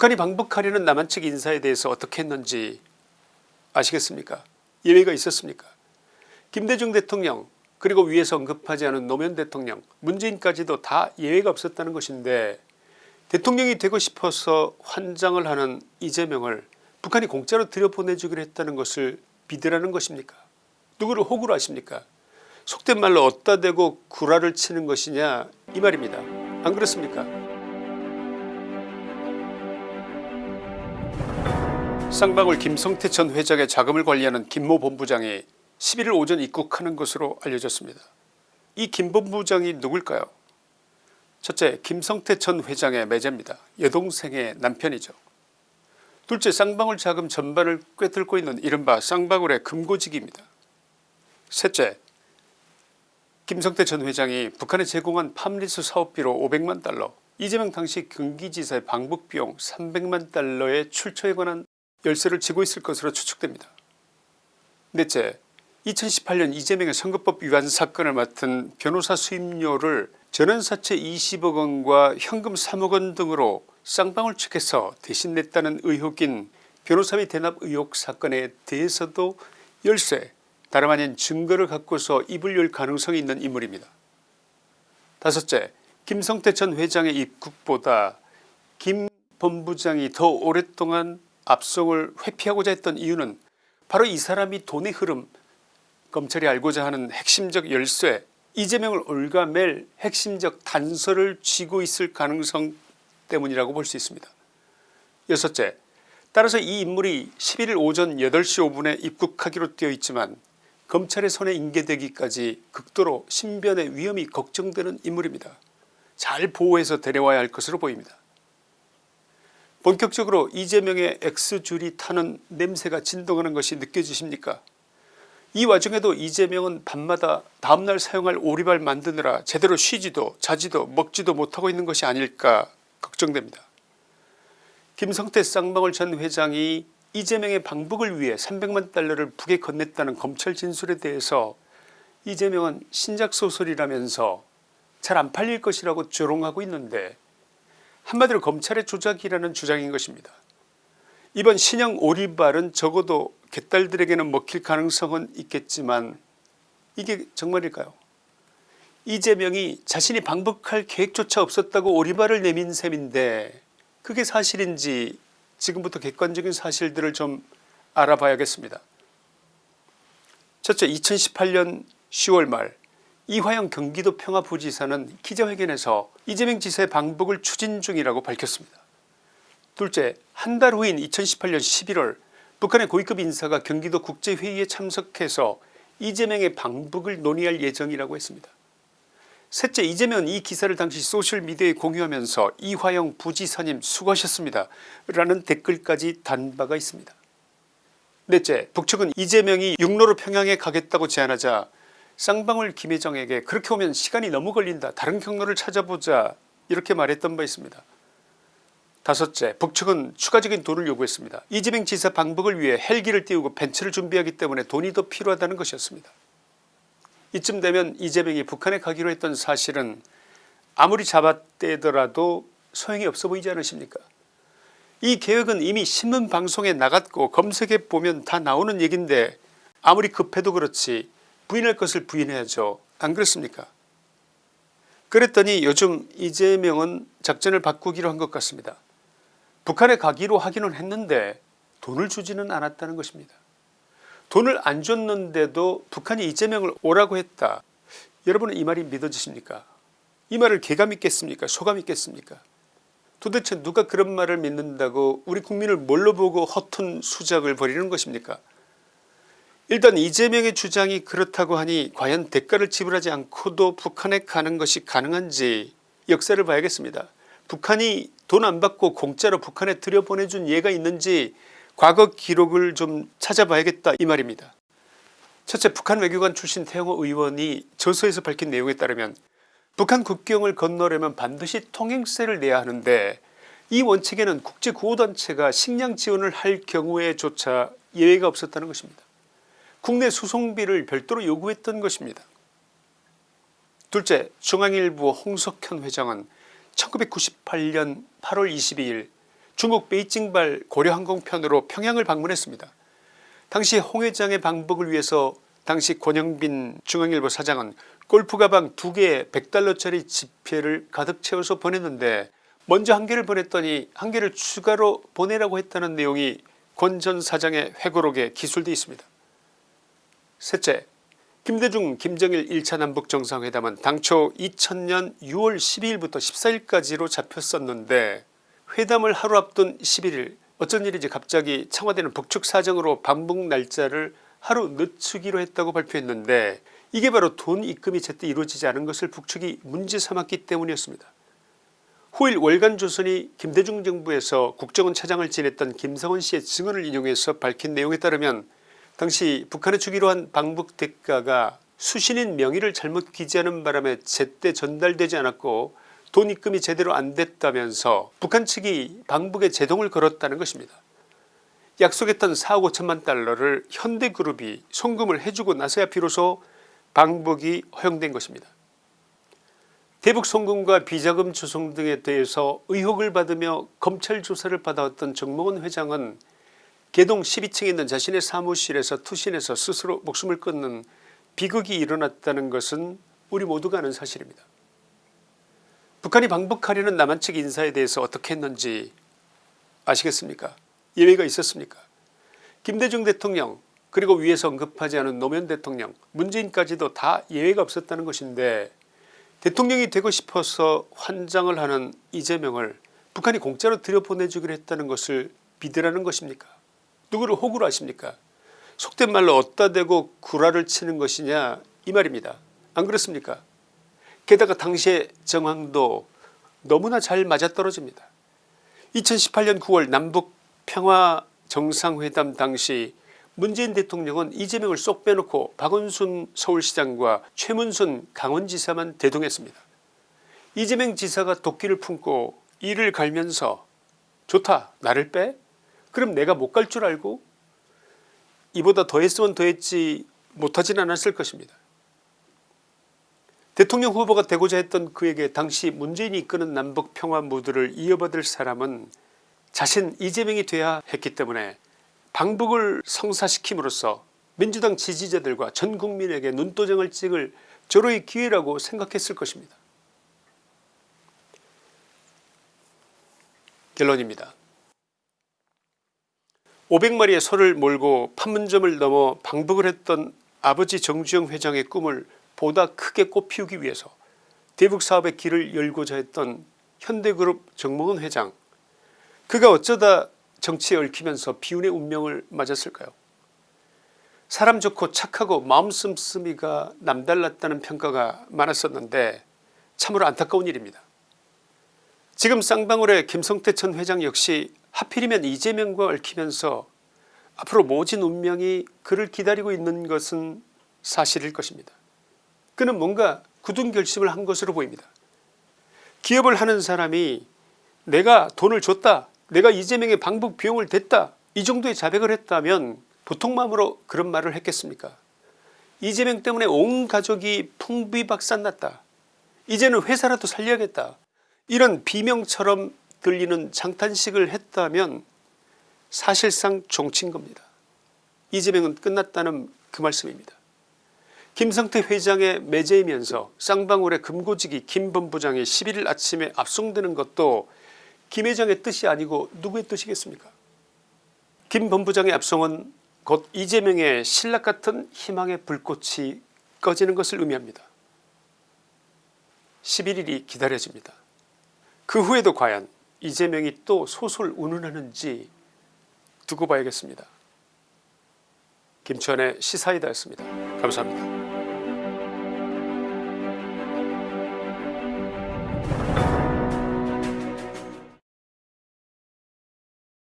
북한이 방북하려는 남한 측 인사에 대해서 어떻게 했는지 아시겠습니까? 예외가 있었습니까? 김대중 대통령 그리고 위에서 언급하지 않은 노무현 대통령 문재인까지도 다 예외가 없었다는 것인데 대통령이 되고 싶어서 환장을 하는 이재명을 북한이 공짜로 들여보내주기로 했다는 것을 비대라는 것입니까? 누구를 호구로 하십니까? 속된 말로 어따 대고 구라를 치는 것이냐 이 말입니다. 안 그렇습니까 쌍방울 김성태 전 회장의 자금을 관리하는 김모 본부장이 11일 오전 입국하는 것으로 알려졌습니다. 이 김 본부장이 누굴까요 첫째 김성태 전 회장의 매제입니다. 여동생의 남편이죠. 둘째 쌍방울 자금 전반을 꿰뚫고 있는 이른바 쌍방울의 금고지기입니다. 셋째 김성태 전 회장이 북한에 제공한 팜리스 사업비로 500만 달러 이재명 당시 경기지사의 방북비용 300만 달러의 출처에 관한 열쇠를 쥐고 있을 것으로 추측됩니다. 넷째 2018년 이재명의 선거법 위반 사건을 맡은 변호사 수임료를 전원사채 20억 원과 현금 3억 원 등으로 쌍방울 측에서 대신 냈다는 의혹인 변호사비 대납 의혹 사건에 대해서도 열쇠 다름 아닌 증거를 갖고서 입을 열 가능성이 있는 인물입니다. 다섯째 김성태 전 회장의 입국보다 김 본부장이 더 오랫동안 압송을 회피하고자 했던 이유는 바로 이 사람이 돈의 흐름 검찰이 알고자 하는 핵심적 열쇠 이재명을 올가맬 핵심적 단서를 쥐고 있을 가능성 때문이라고 볼 수 있습니다. 여섯째 따라서 이 인물이 11일 오전 8시 5분에 입국하기로 되어 있지만 검찰의 손에 인계되기까지 극도로 신변의 위험이 걱정되는 인물입니다. 잘 보호해서 데려와야 할 것으로 보입니다. 본격적으로 이재명의 X줄이 타는 냄새가 진동하는 것이 느껴지십니까 이 와중에도 이재명은 밤마다 다음날 사용할 오리발 만드느라 제대로 쉬지도 자지도 먹지도 못하고 있는 것이 아닐까 걱정됩니다. 김성태 쌍방울 전 회장이 이재명의 방북을 위해 300만 달러를 북에 건넸다는 검찰 진술에 대해서 이재명은 신작소설이라면서 잘 안 팔릴 것이라고 조롱하고 있는데 한마디로 검찰의 조작이라는 주장인 것입니다. 이번 신형 오리발은 적어도 개딸들에게는 먹힐 가능성은 있겠지만 이게 정말일까요 이재명이 자신이 방북할 계획조차 없었다고 오리발을 내민 셈인데 그게 사실인지 지금부터 객관적인 사실들을 좀 알아봐야겠습니다. 첫째 2018년 10월 말 이화영 경기도 평화부지사는 기자회견에서 이재명 지사의 방북을 추진 중이라고 밝혔습니다. 둘째 한 달 후인 2018년 11월 북한의 고위급 인사가 경기도 국제회의에 참석해서 이재명의 방북을 논의할 예정이라고 했습니다. 셋째 이재명 이 기사를 당시 소셜미디어에 공유하면서 이화영 부지사님 수고하셨습니다 라는 댓글까지 단 바가 있습니다. 넷째 북측은 이재명이 육로로 평양에 가겠다고 제안하자 쌍방울 김혜정에게 그렇게 오면 시간이 너무 걸린다 다른 경로를 찾아보자 이렇게 말했던 바 있습니다. 다섯째 북측은 추가적인 돈을 요구했습니다. 이재명 지사 방북을 위해 헬기를 띄우고 벤츠를 준비하기 때문에 돈이 더 필요하다는 것이었습니다. 이쯤 되면 이재명이 북한에 가기로 했던 사실은 아무리 잡아떼더라도 소용이 없어 보이지 않으십니까 이 계획은 이미 신문방송에 나갔고 검색해 보면 다 나오는 얘기인데 아무리 급해도 그렇지 부인할 것을 부인해야죠. 안 그렇습니까? 그랬더니 요즘 이재명은 작전을 바꾸기로 한 것 같습니다. 북한에 가기로 하기는 했는데 돈을 주지는 않았다는 것입니다. 돈을 안 줬는데도 북한이 이재명을 오라고 했다. 여러분은 이 말이 믿어지십니까? 이 말을 개가 믿겠습니까? 소가 믿겠습니까? 도대체 누가 그런 말을 믿는다고 우리 국민을 뭘로 보고 허튼 수작을 벌이는 것입니까 일단 이재명의 주장이 그렇다고 하니 과연 대가를 지불하지 않고도 북한에 가는 것이 가능한지 역사를 봐야겠습니다. 북한이 돈 안 받고 공짜로 북한에 들여보내준 예가 있는지 과거 기록을 좀 찾아봐야겠다 이 말입니다. 첫째 북한 외교관 출신 태영호 의원이 저서에서 밝힌 내용에 따르면 북한 국경을 건너려면 반드시 통행세를 내야 하는데 이 원칙에는 국제구호단체가 식량 지원을 할 경우에조차 예외가 없었다는 것입니다. 국내 수송비를 별도로 요구했던 것입니다. 둘째 중앙일보 홍석현 회장은 1998년 8월 22일 중국 베이징발 고려항공편으로 평양을 방문했습니다. 당시 홍 회장의 방북을 위해서 당시 권영빈 중앙일보 사장은 골프 가방 두 개에 100달러짜리 지폐를 가득 채워서 보냈는데 먼저 한 개를 보냈더니 한 개를 추가로 보내라고 했다는 내용이 권 전 사장의 회고록에 기술되어 있습니다. 셋째 김대중 김정일 1차 남북정상회담은 당초 2000년 6월 12일부터 14일까지로 잡혔었는데 회담을 하루 앞둔 11일 어쩐 일인지 갑자기 청와대는 북측 사정으로 방북 날짜를 하루 늦추기로 했다고 발표했는데 이게 바로 돈 입금이 제때 이루어지지 않은 것을 북측이 문제 삼았기 때문이었습니다. 후일 월간조선이 김대중 정부에서 국정원 차장을 지냈던 김성원 씨의 증언을 인용해서 밝힌 내용에 따르면 당시 북한에 주기로 한 방북 대가가 수신인 명의를 잘못 기재하는 바람에 제때 전달되지 않았고 돈 입금이 제대로 안 됐다면서 북한 측이 방북에 제동을 걸었다는 것입니다. 약속했던 4억 5천만 달러를 현대그룹이 송금을 해주고 나서야 비로소 방북이 허용된 것입니다. 대북 송금과 비자금 조성 등에 대해서 의혹을 받으며 검찰 조사를 받아왔던 정몽원 회장은 개동 12층에 있는 자신의 사무실에서 투신해서 스스로 목숨을 끊는 비극이 일어났다는 것은 우리 모두가 아는 사실입니다. 북한이 방북하려는 남한 측 인사에 대해서 어떻게 했는지 아시겠습니까? 예외가 있었습니까? 김대중 대통령 그리고 위에서 언급하지 않은 노무현 대통령 문재인까지도 다 예외가 없었다는 것인데 대통령이 되고 싶어서 환장을 하는 이재명을 북한이 공짜로 들여보내주기로 했다는 것을 믿으라는 것입니까 누구를 호구로 하십니까 속된 말로 어따 대고 구라를 치는 것이냐 이 말입니다 안 그렇습니까 게다가 당시의 정황도 너무나 잘 맞아떨어집니다 2018년 9월 남북 평화 정상회담 당시 문재인 대통령은 이재명을 쏙 빼놓고 박원순 서울시장과 최문순 강원지사만 대동했습니다. 이재명 지사가 도끼를 품고 이를 갈면서 좋다 나를 빼? 그럼 내가 못 갈 줄 알고? 이보다 더했으면 더했지 못하진 않았을 것입니다. 대통령 후보가 되고자 했던 그에게 당시 문재인이 이끄는 남북 평화 무드를 이어받을 사람은 자신 이재명이 돼야 했기 때문에 방북을 성사시킴으로써 민주당 지지자들과 전 국민에게 눈도장을 찍을 절호의 기회라고 생각했을 것입니다. 결론입니다. 500마리의 소를 몰고 판문점을 넘어 방북을 했던 아버지 정주영 회장의 꿈을 보다 크게 꽃피우기 위해서 대북사업의 길을 열고자 했던 현대그룹 정몽은 회장 그가 어쩌다 정치에 얽히면서 비운의 운명을 맞았을까요 사람 좋고 착하고 마음 씀씀이가 남달랐다는 평가가 많았었는데 참으로 안타까운 일입니다. 지금 쌍방울의 김성태 전 회장 역시 하필이면 이재명과 얽히면서 앞으로 모진 운명이 그를 기다리고 있는 것은 사실일 것입니다. 그는 뭔가 굳은 결심을 한 것으로 보입니다. 기업을 하는 사람이 내가 돈을 줬다 내가 이재명의 방북 비용을 댔다 이 정도의 자백을 했다면 보통 마음으로 그런 말을 했겠습니까 이재명 때문에 온 가족이 풍비박산났다 이제는 회사라도 살려야겠다 이런 비명처럼 들리는 장탄식을 했다면 사실상 종친 겁니다. 이재명은 끝났다는 그 말씀입니다. 김성태 회장의 매제이면서 쌍방울의 금고지기 김 본부장이 11일 아침에 압송되는 것도 김 회장의 뜻이 아니고 누구의 뜻이겠습니까? 김 본부장의 압송은 곧 이재명의 신락같은 희망의 불꽃이 꺼지는 것을 의미합니다. 11일이 기다려집니다 그 후에도 과연 이재명이 또 소설 운운하는지 두고 봐야겠습니다. 김치환의 시사이다였습니다. 감사합니다